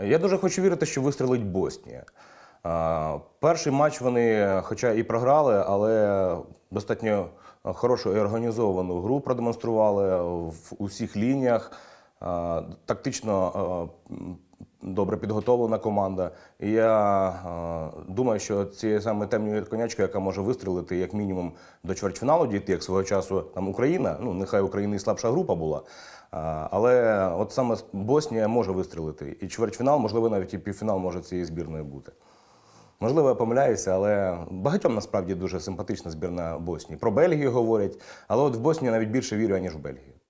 Я дуже хочу вірити, що вистрілить Боснія. Перший матч вони, хоча і програли, але достатньо хорошу і організовану гру продемонстрували в усіх лініях. Тактично добре підготовлена команда. І я а, думаю, що цією саме темною конячкою, яка може вистрілити як мінімум до чвертьфіналу дійти, як свого часу там Україна, ну нехай Україна і слабша група була. А, Але от саме Боснія може вистрілити. І чвертьфінал, можливо, навіть і півфінал може цієї збірної бути. Можливо, я помиляюся, але багатьом насправді дуже симпатична збірна Боснії. Про Бельгію говорять, але от в Боснію навіть більше вірю, ніж в Бельгію.